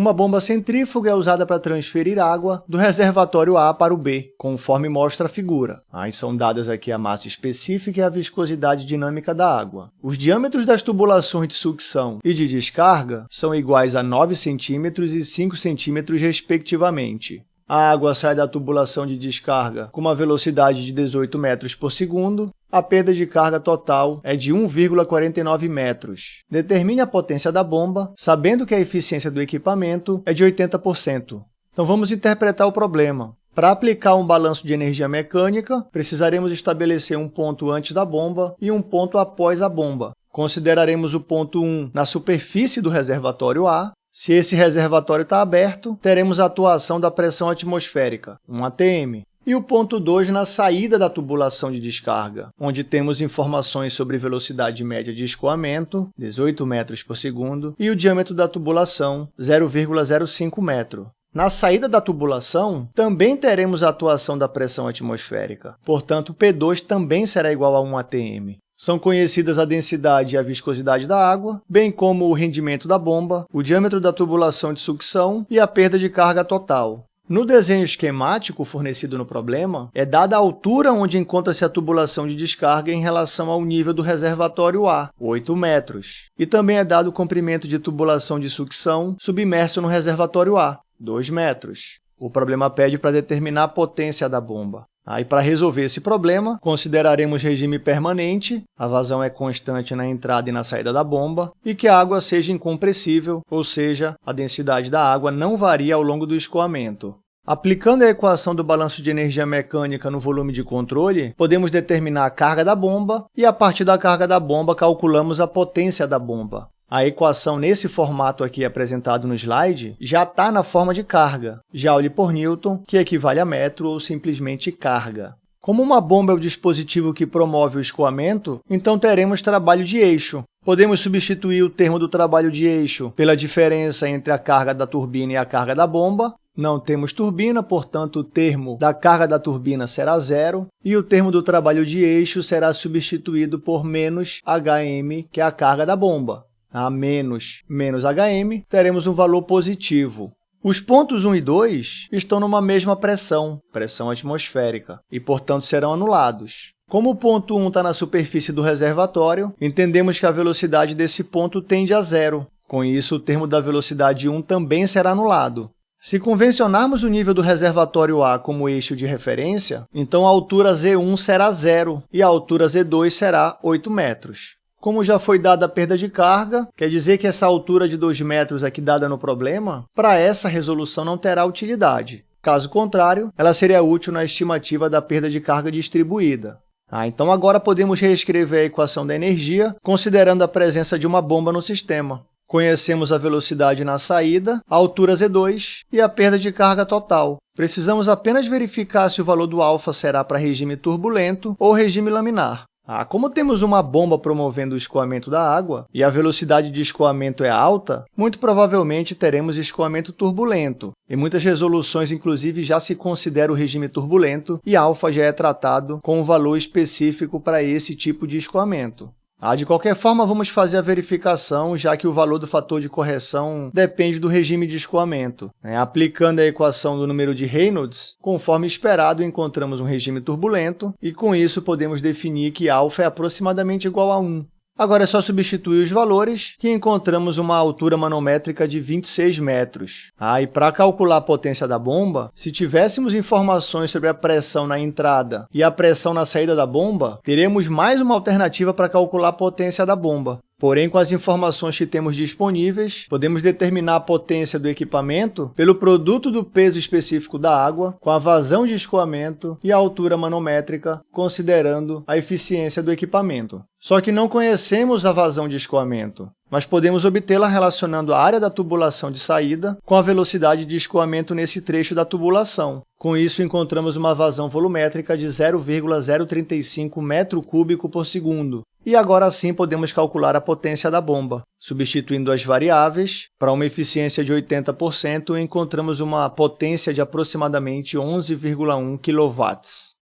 Uma bomba centrífuga é usada para transferir água do reservatório A para o B, conforme mostra a figura. Aí são dadas aqui a massa específica e a viscosidade dinâmica da água. Os diâmetros das tubulações de sucção e de descarga são iguais a 9 cm e 5 cm, respectivamente. A água sai da tubulação de descarga com uma velocidade de 18 metros por segundo. A perda de carga total é de 1,49 metros. Determine a potência da bomba, sabendo que a eficiência do equipamento é de 80%. Então, vamos interpretar o problema. Para aplicar um balanço de energia mecânica, precisaremos estabelecer um ponto antes da bomba e um ponto após a bomba. Consideraremos o ponto 1 na superfície do reservatório A se esse reservatório está aberto, teremos a atuação da pressão atmosférica, 1 atm, e o ponto 2 na saída da tubulação de descarga, onde temos informações sobre velocidade média de escoamento, 18 metros por segundo, e o diâmetro da tubulação, 0,05 metro. Na saída da tubulação, também teremos a atuação da pressão atmosférica, portanto, P2 também será igual a 1 atm. São conhecidas a densidade e a viscosidade da água, bem como o rendimento da bomba, o diâmetro da tubulação de sucção e a perda de carga total. No desenho esquemático fornecido no problema, é dada a altura onde encontra-se a tubulação de descarga em relação ao nível do reservatório A, 8 metros, e também é dado o comprimento de tubulação de sucção submerso no reservatório A, 2 metros. O problema pede para determinar a potência da bomba. Aí, para resolver esse problema, consideraremos regime permanente, a vazão é constante na entrada e na saída da bomba, e que a água seja incompressível, ou seja, a densidade da água não varia ao longo do escoamento. Aplicando a equação do balanço de energia mecânica no volume de controle, podemos determinar a carga da bomba e, a partir da carga da bomba, calculamos a potência da bomba. A equação nesse formato aqui apresentado no slide já está na forma de carga, Joule por Newton, que equivale a metro ou simplesmente carga. Como uma bomba é o dispositivo que promove o escoamento, então teremos trabalho de eixo. Podemos substituir o termo do trabalho de eixo pela diferença entre a carga da turbina e a carga da bomba. Não temos turbina, portanto, o termo da carga da turbina será zero, e o termo do trabalho de eixo será substituído por menos Hm, que é a carga da bomba a menos menos hm, teremos um valor positivo. Os pontos 1 e 2 estão numa mesma pressão, pressão atmosférica, e, portanto, serão anulados. Como o ponto 1 está na superfície do reservatório, entendemos que a velocidade desse ponto tende a zero. Com isso, o termo da velocidade 1 também será anulado. Se convencionarmos o nível do reservatório A como eixo de referência, então a altura Z1 será zero e a altura Z2 será 8 metros. Como já foi dada a perda de carga, quer dizer que essa altura de 2 metros aqui dada no problema, para essa resolução não terá utilidade. Caso contrário, ela seria útil na estimativa da perda de carga distribuída. Ah, então, agora podemos reescrever a equação da energia, considerando a presença de uma bomba no sistema. Conhecemos a velocidade na saída, a altura Z2 e a perda de carga total. Precisamos apenas verificar se o valor do alfa será para regime turbulento ou regime laminar. Ah, como temos uma bomba promovendo o escoamento da água e a velocidade de escoamento é alta, muito provavelmente teremos escoamento turbulento. Em muitas resoluções, inclusive, já se considera o regime turbulento e alfa já é tratado com um valor específico para esse tipo de escoamento. Ah, de qualquer forma, vamos fazer a verificação, já que o valor do fator de correção depende do regime de escoamento. É, aplicando a equação do número de Reynolds, conforme esperado, encontramos um regime turbulento, e com isso podemos definir que α é aproximadamente igual a 1. Agora é só substituir os valores, que encontramos uma altura manométrica de 26 metros. Ah, e para calcular a potência da bomba, se tivéssemos informações sobre a pressão na entrada e a pressão na saída da bomba, teremos mais uma alternativa para calcular a potência da bomba. Porém, com as informações que temos disponíveis, podemos determinar a potência do equipamento pelo produto do peso específico da água com a vazão de escoamento e a altura manométrica, considerando a eficiência do equipamento. Só que não conhecemos a vazão de escoamento, mas podemos obtê-la relacionando a área da tubulação de saída com a velocidade de escoamento nesse trecho da tubulação. Com isso, encontramos uma vazão volumétrica de 0,035 metro cúbico por segundo, e agora sim podemos calcular a potência da bomba. Substituindo as variáveis, para uma eficiência de 80%, encontramos uma potência de aproximadamente 11,1 kW.